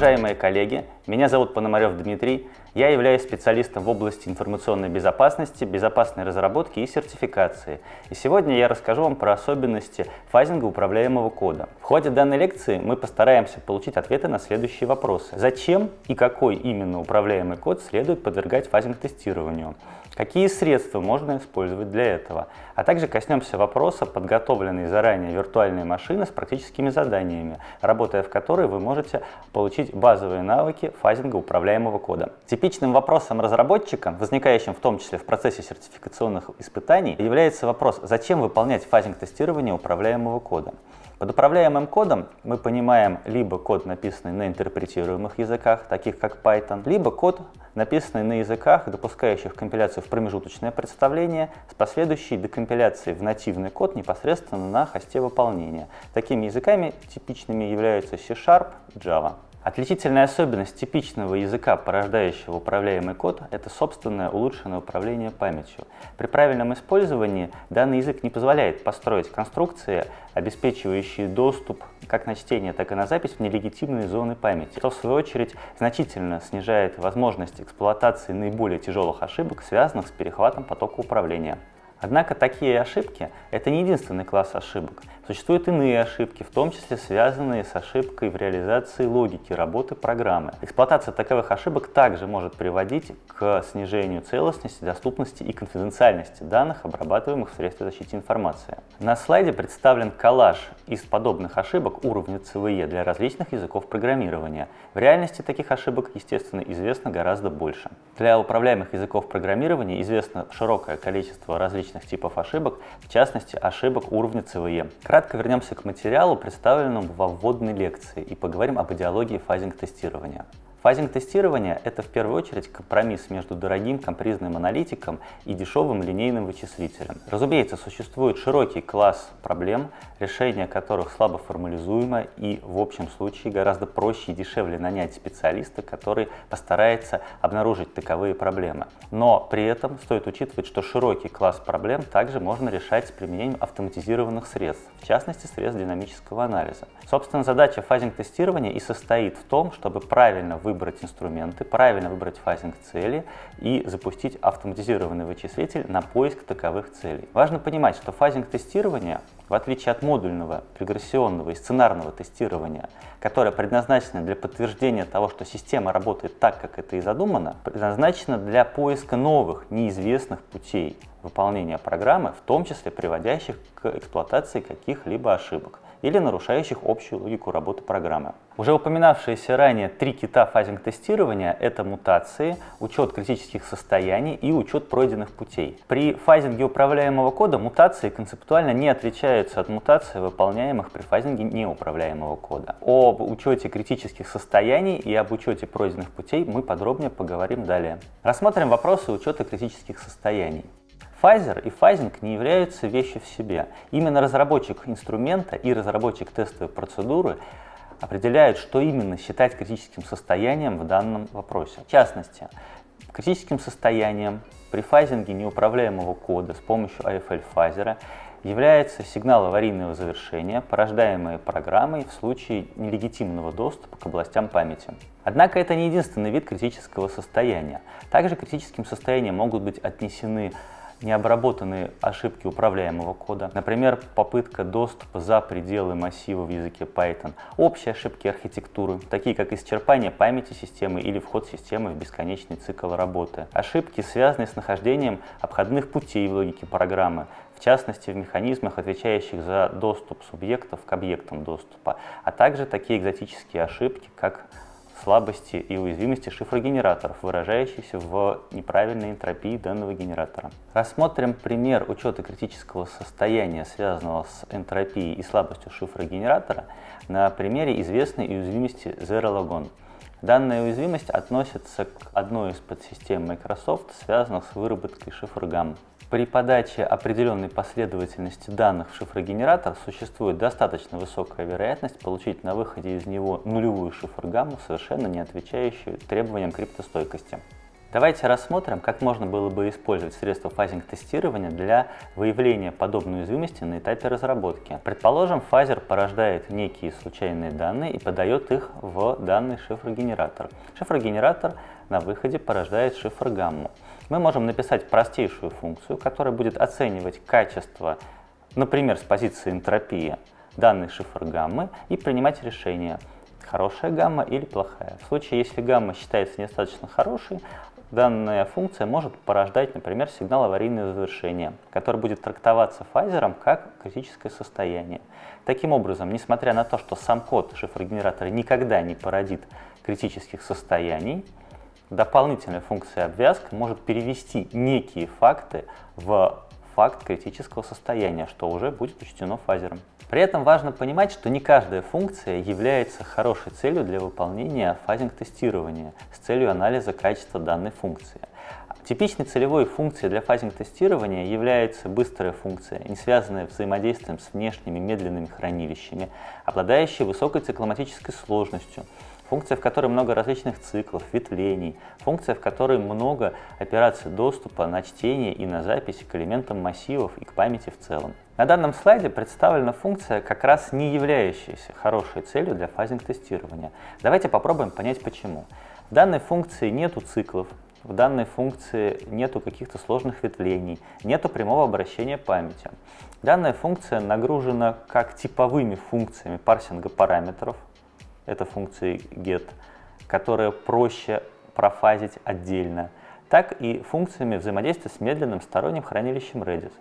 Уважаемые коллеги, меня зовут Пономарев Дмитрий. Я являюсь специалистом в области информационной безопасности, безопасной разработки и сертификации. И сегодня я расскажу вам про особенности фазинга управляемого кода. В ходе данной лекции мы постараемся получить ответы на следующие вопросы. Зачем и какой именно управляемый код следует подвергать фазинг-тестированию? Какие средства можно использовать для этого? А также коснемся вопроса подготовленной заранее виртуальной машины с практическими заданиями, работая в которой вы можете получить базовые навыки фазинга управляемого кода. Типичным вопросом разработчика, возникающим в том числе в процессе сертификационных испытаний, является вопрос, зачем выполнять фазинг тестирования управляемого кода. Под управляемым кодом мы понимаем либо код, написанный на интерпретируемых языках, таких как Python, либо код, написанный на языках, допускающих компиляцию в промежуточное представление с последующей декомпиляцией в нативный код непосредственно на хосте выполнения. Такими языками типичными являются C-Sharp Java. Отличительная особенность типичного языка, порождающего управляемый код, это собственное улучшенное управление памятью. При правильном использовании данный язык не позволяет построить конструкции, обеспечивающие доступ как на чтение, так и на запись в нелегитимные зоны памяти, что в свою очередь значительно снижает возможность эксплуатации наиболее тяжелых ошибок, связанных с перехватом потока управления. Однако такие ошибки – это не единственный класс ошибок. Существуют иные ошибки, в том числе связанные с ошибкой в реализации логики работы программы. Эксплуатация таковых ошибок также может приводить к снижению целостности, доступности и конфиденциальности данных, обрабатываемых в средстве защиты информации. На слайде представлен коллаж из подобных ошибок уровня CVE для различных языков программирования. В реальности таких ошибок, естественно, известно гораздо больше. Для управляемых языков программирования известно широкое количество различных типов ошибок, в частности, ошибок уровня CVE. Кратко вернемся к материалу, представленному во вводной лекции, и поговорим об идеологии фазинг-тестирования. Фазинг-тестирование – это в первую очередь компромисс между дорогим компризным аналитиком и дешевым линейным вычислителем. Разумеется, существует широкий класс проблем, решение которых слабо формализуемо и в общем случае гораздо проще и дешевле нанять специалиста, который постарается обнаружить таковые проблемы. Но при этом стоит учитывать, что широкий класс проблем также можно решать с применением автоматизированных средств, в частности средств динамического анализа. Собственно, задача фазинг-тестирования и состоит в том, чтобы правильно вы выбрать инструменты, правильно выбрать фазинг цели и запустить автоматизированный вычислитель на поиск таковых целей. Важно понимать, что фазинг тестирования, в отличие от модульного, регрессионного и сценарного тестирования, которое предназначено для подтверждения того, что система работает так, как это и задумано, предназначено для поиска новых, неизвестных путей выполнения программы, в том числе приводящих к эксплуатации каких-либо ошибок или нарушающих общую логику работы программы. Уже упоминавшиеся ранее три кита фазинг-тестирования – это мутации, учет критических состояний и учет пройденных путей. При фазинге управляемого кода мутации концептуально не отличаются от мутаций, выполняемых при фазинге неуправляемого кода. Об учете критических состояний и об учете пройденных путей мы подробнее поговорим далее. Рассмотрим вопросы учета критических состояний. Файзер и фазинг не являются вещью в себе. Именно разработчик инструмента и разработчик тестовой процедуры определяют, что именно считать критическим состоянием в данном вопросе. В частности, критическим состоянием при фазинге неуправляемого кода с помощью AFL-фазера является сигнал аварийного завершения, порождаемый программой в случае нелегитимного доступа к областям памяти. Однако это не единственный вид критического состояния. Также критическим состоянием могут быть отнесены необработанные ошибки управляемого кода, например, попытка доступа за пределы массива в языке Python, общие ошибки архитектуры, такие как исчерпание памяти системы или вход системы в бесконечный цикл работы, ошибки, связанные с нахождением обходных путей в логике программы, в частности в механизмах, отвечающих за доступ субъектов к объектам доступа, а также такие экзотические ошибки, как слабости и уязвимости шифрогенераторов, выражающиеся в неправильной энтропии данного генератора. Рассмотрим пример учета критического состояния, связанного с энтропией и слабостью шифрогенератора, на примере известной уязвимости ZeroLogon. Данная уязвимость относится к одной из подсистем Microsoft, связанных с выработкой шифр-гамм. При подаче определенной последовательности данных в шифрогенератор существует достаточно высокая вероятность получить на выходе из него нулевую шифр-гамму, совершенно не отвечающую требованиям криптостойкости. Давайте рассмотрим, как можно было бы использовать средства фазинг-тестирования для выявления подобной уязвимости на этапе разработки. Предположим, фазер порождает некие случайные данные и подает их в данный шифрогенератор. Шифрогенератор на выходе порождает шифр гамму. Мы можем написать простейшую функцию, которая будет оценивать качество, например, с позиции энтропии, данный шифр гаммы и принимать решение, хорошая гамма или плохая. В случае, если гамма считается недостаточно хорошей, данная функция может порождать, например, сигнал аварийного завершения, который будет трактоваться фазером как критическое состояние. Таким образом, несмотря на то, что сам код шифрогенератора никогда не породит критических состояний, дополнительная функция обвязка может перевести некие факты в факт критического состояния, что уже будет учтено фазером. При этом важно понимать, что не каждая функция является хорошей целью для выполнения фазинг-тестирования с целью анализа качества данной функции. Типичной целевой функцией для фазинг-тестирования является быстрая функция, не связанная взаимодействием с внешними медленными хранилищами, обладающая высокой цикломатической сложностью, функция, в которой много различных циклов, ветвлений, функция, в которой много операций доступа на чтение и на запись к элементам массивов и к памяти в целом. На данном слайде представлена функция, как раз не являющаяся хорошей целью для фазинг-тестирования. Давайте попробуем понять почему. В данной функции нету циклов, в данной функции нету каких-то сложных ветвлений, нету прямого обращения памяти. Данная функция нагружена как типовыми функциями парсинга параметров, это функции get, которые проще профазить отдельно, так и функциями взаимодействия с медленным сторонним хранилищем Redis.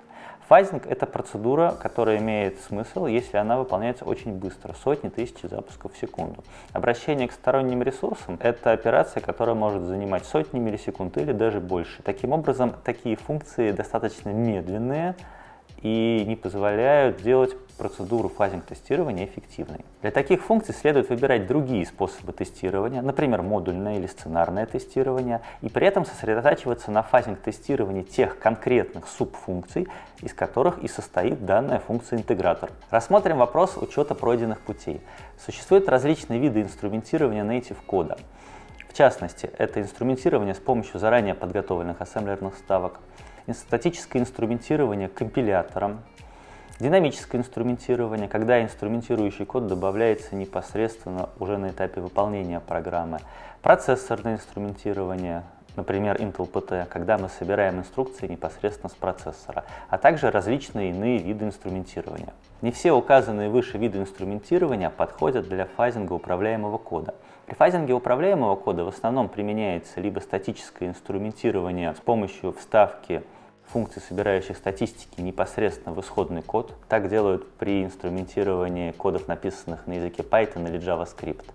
Фазинг — это процедура, которая имеет смысл, если она выполняется очень быстро, сотни тысяч запусков в секунду. Обращение к сторонним ресурсам — это операция, которая может занимать сотни миллисекунд или даже больше. Таким образом, такие функции достаточно медленные, и не позволяют делать процедуру фазинг-тестирования эффективной. Для таких функций следует выбирать другие способы тестирования, например, модульное или сценарное тестирование, и при этом сосредотачиваться на фазинг-тестировании тех конкретных субфункций, из которых и состоит данная функция-интегратор. Рассмотрим вопрос учета пройденных путей. Существуют различные виды инструментирования native кода. В частности, это инструментирование с помощью заранее подготовленных ассемблерных ставок, статическое инструментирование компилятором, динамическое инструментирование, когда инструментирующий код добавляется непосредственно уже на этапе выполнения программы, процессорное инструментирование, например, Intel PT, когда мы собираем инструкции непосредственно с процессора, а также различные иные виды инструментирования. Не все указанные выше виды инструментирования подходят для фазинга управляемого кода. При фазинге управляемого кода в основном применяется либо статическое инструментирование с помощью вставки функций, собирающих статистики, непосредственно в исходный код. Так делают при инструментировании кодов, написанных на языке Python или JavaScript.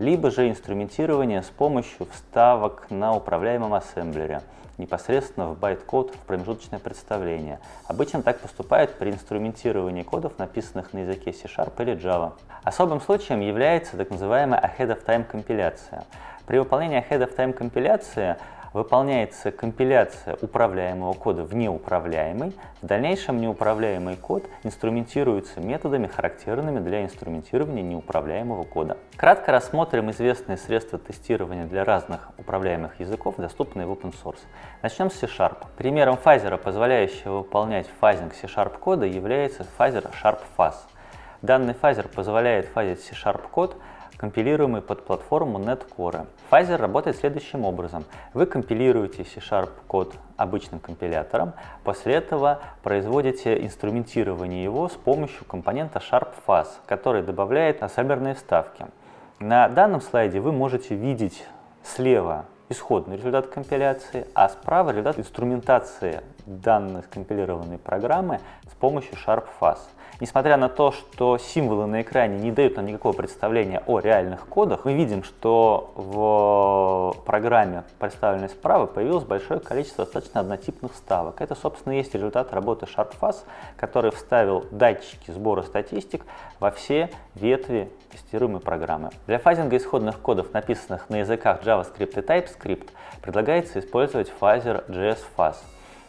Либо же инструментирование с помощью вставок на управляемом ассемблере, непосредственно в байт-код в промежуточное представление. Обычно так поступают при инструментировании кодов, написанных на языке C-Sharp или Java. Особым случаем является так называемая ahead-of-time компиляция. При выполнении ahead-of-time компиляции выполняется компиляция управляемого кода в неуправляемый. В дальнейшем неуправляемый код инструментируется методами, характерными для инструментирования неуправляемого кода. Кратко рассмотрим известные средства тестирования для разных управляемых языков, доступные в open source. Начнем с C-Sharp. Примером фазера, позволяющего выполнять фазинг C-Sharp кода, является фазер SharpFuzz. Данный фазер позволяет фазить C-Sharp код компилируемый под платформу NetCore. Pfizer работает следующим образом. Вы компилируете C-Sharp код обычным компилятором, после этого производите инструментирование его с помощью компонента SharpFuzz, который добавляет ассемблерные вставки. На данном слайде вы можете видеть слева исходный результат компиляции, а справа результат инструментации данной скомпилированной программы с помощью SharpFuzz. Несмотря на то, что символы на экране не дают нам никакого представления о реальных кодах, мы видим, что в программе, представленной справа, появилось большое количество достаточно однотипных ставок. Это, собственно, есть результат работы SharpFuzz, который вставил датчики сбора статистик во все ветви тестируемой программы. Для фазинга исходных кодов, написанных на языках JavaScript и TypeScript, предлагается использовать фазер JSFuzz.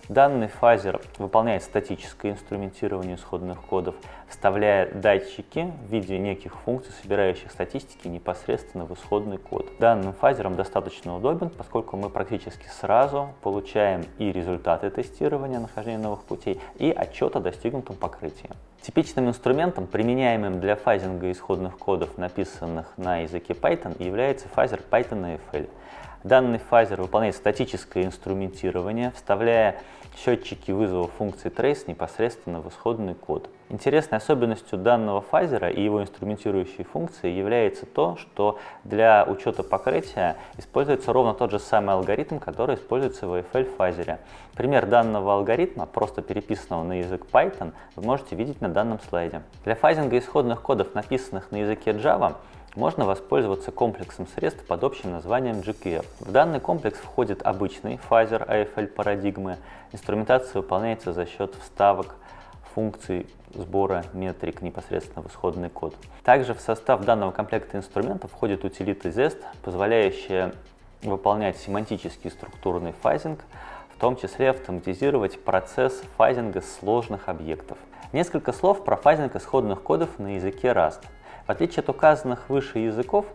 Данный фазер выполняет статическое инструментирование исходных кодов, вставляя датчики в виде неких функций, собирающих статистики непосредственно в исходный код. Данным фазером достаточно удобен, поскольку мы практически сразу получаем и результаты тестирования нахождения новых путей, и отчет о достигнутом покрытии. Типичным инструментом, применяемым для фазинга исходных кодов, написанных на языке Python, является фазер Python AFL. Данный фазер выполняет статическое инструментирование, вставляя счетчики вызова функции trace непосредственно в исходный код. Интересной особенностью данного фазера и его инструментирующей функции является то, что для учета покрытия используется ровно тот же самый алгоритм, который используется в AFL фазере. Пример данного алгоритма, просто переписанного на язык Python, вы можете видеть на данном слайде. Для фазинга исходных кодов, написанных на языке Java, можно воспользоваться комплексом средств под общим названием JQF. В данный комплекс входит обычный фазер AFL парадигмы. Инструментация выполняется за счет вставок функций сбора метрик непосредственно в исходный код. Также в состав данного комплекта инструментов входит утилита ZEST, позволяющая выполнять семантический структурный фазинг, в том числе автоматизировать процесс фазинга сложных объектов. Несколько слов про фазинг исходных кодов на языке Rust. В отличие от указанных выше языков,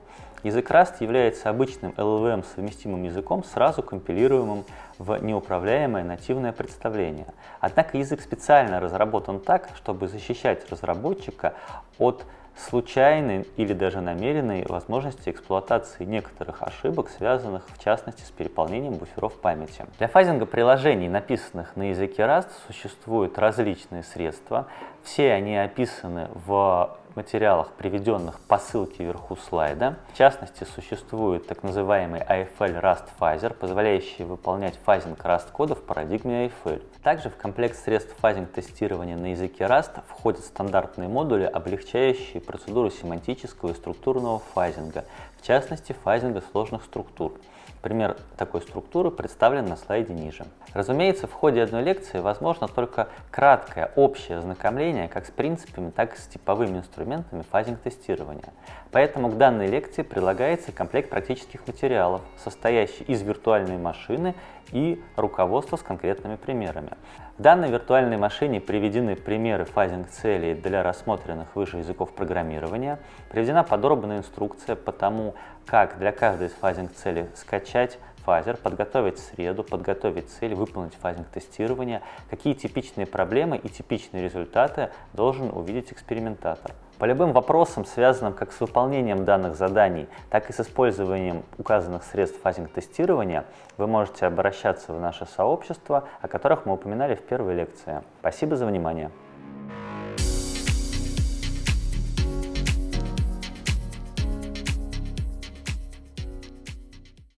язык Rust является обычным LLVM совместимым языком, сразу компилируемым в неуправляемое нативное представление. Однако язык специально разработан так, чтобы защищать разработчика от случайной или даже намеренной возможности эксплуатации некоторых ошибок, связанных в частности с переполнением буферов памяти. Для фазинга приложений, написанных на языке Rust, существуют различные средства. Все они описаны в материалах, приведенных по ссылке вверху слайда. В частности, существует так называемый AFL Rust Phaser, позволяющий выполнять фазинг Rust кода в парадигме AFL. Также в комплект средств фазинг тестирования на языке Rust входят стандартные модули, облегчающие процедуру семантического и структурного фазинга, в частности фазинга сложных структур. Пример такой структуры представлен на слайде ниже. Разумеется, в ходе одной лекции возможно только краткое общее ознакомление как с принципами, так и с типовыми инструментами фазинг-тестирования. Поэтому к данной лекции прилагается комплект практических материалов, состоящий из виртуальной машины и руководства с конкретными примерами. В данной виртуальной машине приведены примеры фазинг-целей для рассмотренных выше языков программирования, приведена подробная инструкция по тому, как для каждой из фазинг-целей скачать фазер, подготовить среду, подготовить цель, выполнить фазинг-тестирование, какие типичные проблемы и типичные результаты должен увидеть экспериментатор. По любым вопросам, связанным как с выполнением данных заданий, так и с использованием указанных средств фазинг-тестирования, вы можете обращаться в наше сообщество, о которых мы упоминали в первой лекции. Спасибо за внимание!